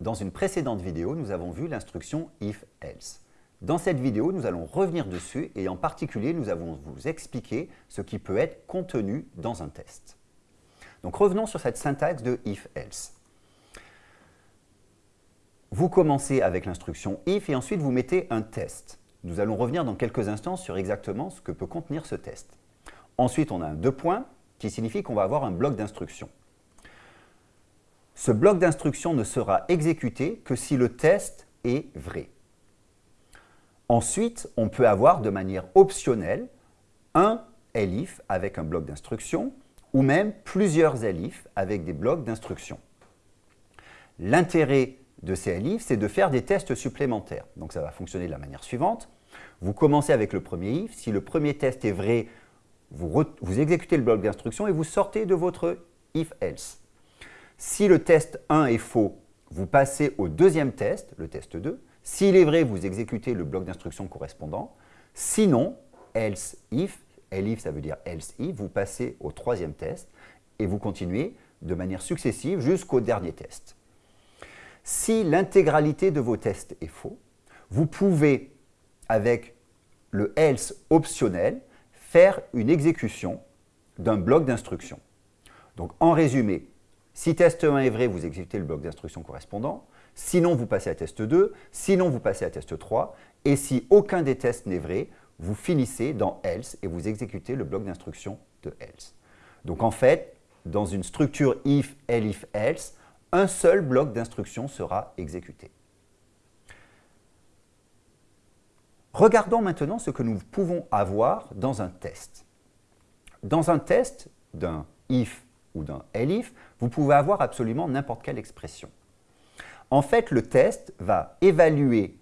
Dans une précédente vidéo, nous avons vu l'instruction if-else. Dans cette vidéo, nous allons revenir dessus et en particulier, nous allons vous expliquer ce qui peut être contenu dans un test. Donc revenons sur cette syntaxe de if-else. Vous commencez avec l'instruction if et ensuite vous mettez un test. Nous allons revenir dans quelques instants sur exactement ce que peut contenir ce test. Ensuite, on a un deux points qui signifie qu'on va avoir un bloc d'instruction. Ce bloc d'instruction ne sera exécuté que si le test est vrai. Ensuite, on peut avoir de manière optionnelle un elif avec un bloc d'instruction ou même plusieurs elifs avec des blocs d'instruction. L'intérêt de ces elifs, c'est de faire des tests supplémentaires. Donc ça va fonctionner de la manière suivante. Vous commencez avec le premier if. Si le premier test est vrai, vous, vous exécutez le bloc d'instruction et vous sortez de votre if-else. Si le test 1 est faux, vous passez au deuxième test, le test 2. S'il est vrai, vous exécutez le bloc d'instruction correspondant. Sinon, else if, elif ça veut dire else if, vous passez au troisième test et vous continuez de manière successive jusqu'au dernier test. Si l'intégralité de vos tests est faux, vous pouvez, avec le else optionnel, faire une exécution d'un bloc d'instruction. Donc en résumé, si test 1 est vrai, vous exécutez le bloc d'instruction correspondant. Sinon, vous passez à test 2. Sinon, vous passez à test 3. Et si aucun des tests n'est vrai, vous finissez dans else et vous exécutez le bloc d'instruction de else. Donc en fait, dans une structure if, elif, else, un seul bloc d'instruction sera exécuté. Regardons maintenant ce que nous pouvons avoir dans un test. Dans un test d'un if ou d'un elif, vous pouvez avoir absolument n'importe quelle expression. En fait, le test va évaluer,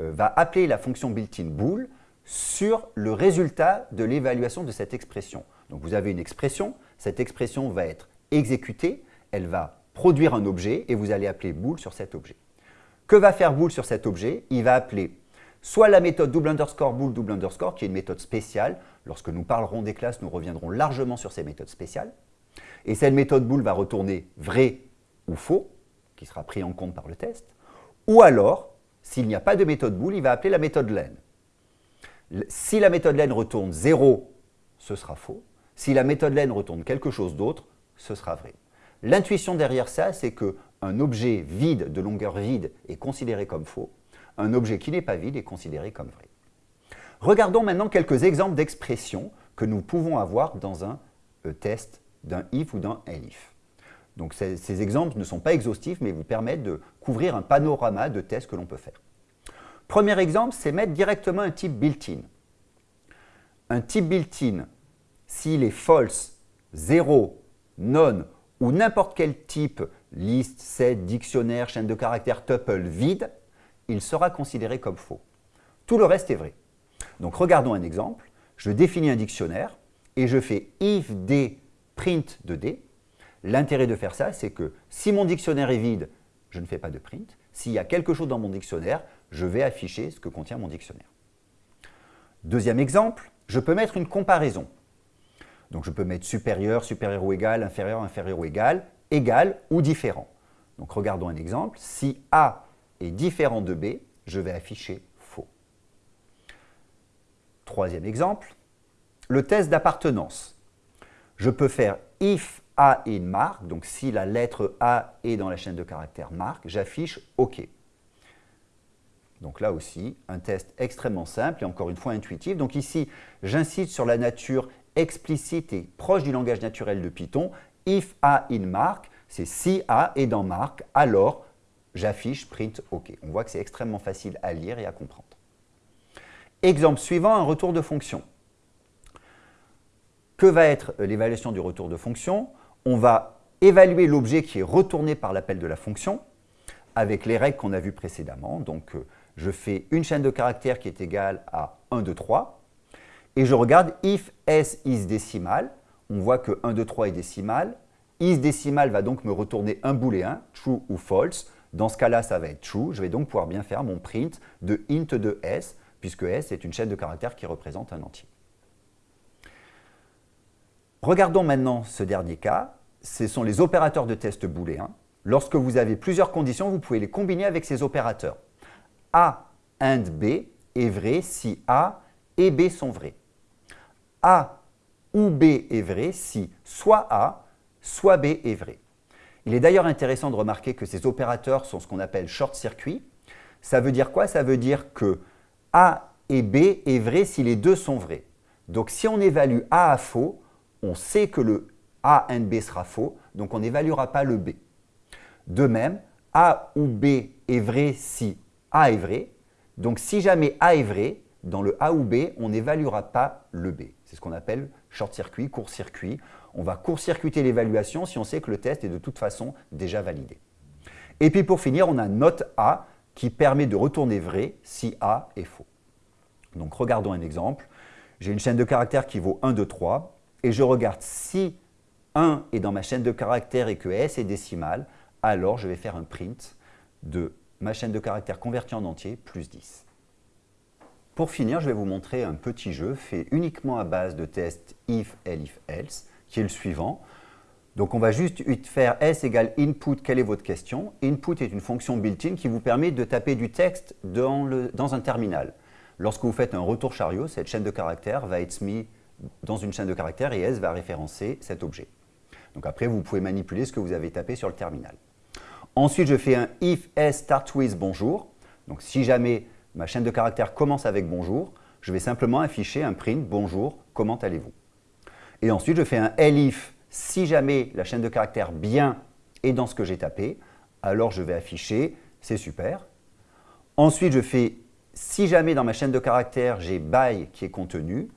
euh, va appeler la fonction built-in bool sur le résultat de l'évaluation de cette expression. Donc vous avez une expression, cette expression va être exécutée, elle va produire un objet et vous allez appeler bool sur cet objet. Que va faire bool sur cet objet? Il va appeler soit la méthode double underscore bool double underscore, qui est une méthode spéciale. Lorsque nous parlerons des classes, nous reviendrons largement sur ces méthodes spéciales. Et cette méthode bool va retourner vrai ou faux, qui sera pris en compte par le test. Ou alors, s'il n'y a pas de méthode bool, il va appeler la méthode len. Si la méthode len retourne 0, ce sera faux. Si la méthode len retourne quelque chose d'autre, ce sera vrai. L'intuition derrière ça, c'est qu'un objet vide, de longueur vide, est considéré comme faux. Un objet qui n'est pas vide est considéré comme vrai. Regardons maintenant quelques exemples d'expressions que nous pouvons avoir dans un euh, test d'un if ou d'un elif. Donc ces, exemples ne sont pas exhaustifs, mais vous permettent de couvrir un panorama de tests que l'on peut faire. Premier exemple, c'est mettre directement un type built-in. Un type built-in, s'il est false, 0, non ou n'importe quel type, liste, set, dictionnaire, chaîne de caractères, tuple, vide, il sera considéré comme faux. Tout le reste est vrai. Donc regardons un exemple. Je définis un dictionnaire et je fais if d print de D. L'intérêt de faire ça, c'est que si mon dictionnaire est vide, je ne fais pas de print. S'il y a quelque chose dans mon dictionnaire, je vais afficher ce que contient mon dictionnaire. Deuxième exemple, je peux mettre une comparaison. Donc je peux mettre supérieur, supérieur ou égal, inférieur, inférieur ou égal, égal ou différent. Donc regardons un exemple. Si A est différent de B, je vais afficher faux. Troisième exemple, le test d'appartenance je peux faire if A in marque, donc si la lettre A est dans la chaîne de caractères marque, j'affiche OK. Donc là aussi, un test extrêmement simple et encore une fois intuitif. Donc ici, j'incite sur la nature explicite et proche du langage naturel de Python. If A in marque, c'est si A est dans marque, alors j'affiche print OK. On voit que c'est extrêmement facile à lire et à comprendre. Exemple suivant, un retour de fonction. Que va être l'évaluation du retour de fonction? On va évaluer l'objet qui est retourné par l'appel de la fonction avec les règles qu'on a vues précédemment. Donc, euh, je fais une chaîne de caractères qui est égale à 1, 2, 3 et je regarde if s is décimal. On voit que 1, 2, 3 est décimal. Is décimal va donc me retourner un booléen, true ou false. Dans ce cas-là, ça va être true. Je vais donc pouvoir bien faire mon print de int de s, puisque s est une chaîne de caractères qui représente un entier. Regardons maintenant ce dernier cas. Ce sont les opérateurs de test booléens. lorsque vous avez plusieurs conditions, vous pouvez les combiner avec ces opérateurs. A and B est vrai si A et B sont vrais. A ou B est vrai si soit A, soit B est vrai. Il est d'ailleurs intéressant de remarquer que ces opérateurs sont ce qu'on appelle short-circuit. Ça veut dire quoi? Ça veut dire que A et B est vrai si les deux sont vrais. Donc si on évalue A à faux, on sait que le A and B sera faux, donc on n'évaluera pas le B. De même, A ou B est vrai si A est vrai. Donc si jamais A est vrai, dans le A ou B, on n'évaluera pas le B. C'est ce qu'on appelle short-circuit, court-circuit. On va court-circuiter l'évaluation si on sait que le test est de toute façon déjà validé. Et puis pour finir, on a note A qui permet de retourner vrai si A est faux. Donc regardons un exemple. J'ai une chaîne de caractères qui vaut 1, 2, 3 et je regarde si 1 est dans ma chaîne de caractères et que S est décimal, alors je vais faire un print de ma chaîne de caractères convertie en entier plus 10. Pour finir, je vais vous montrer un petit jeu fait uniquement à base de tests if, elif, else, qui est le suivant. Donc on va juste faire s égale input, quelle est votre question Input est une fonction built-in qui vous permet de taper du texte dans, dans un terminal. Lorsque vous faites un retour chariot, cette chaîne de caractères va être mise dans une chaîne de caractères et S va référencer cet objet. Donc après, vous pouvez manipuler ce que vous avez tapé sur le terminal. Ensuite, je fais un if s start with bonjour. Donc si jamais ma chaîne de caractères commence avec bonjour, je vais simplement afficher un print bonjour, comment allez-vous Et ensuite, je fais un elif si jamais la chaîne de caractères bien est dans ce que j'ai tapé, alors je vais afficher c'est super. Ensuite, je fais si jamais dans ma chaîne de caractères, j'ai by qui est contenu,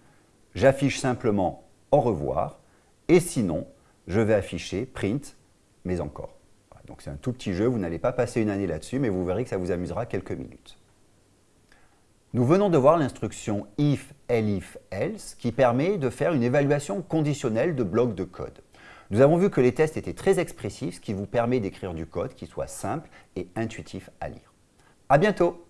j'affiche simplement au revoir et sinon, je vais afficher print, mais encore. Donc c'est un tout petit jeu, vous n'allez pas passer une année là-dessus, mais vous verrez que ça vous amusera quelques minutes. Nous venons de voir l'instruction if, elif, else qui permet de faire une évaluation conditionnelle de blocs de code. Nous avons vu que les tests étaient très expressifs, ce qui vous permet d'écrire du code qui soit simple et intuitif à lire. À bientôt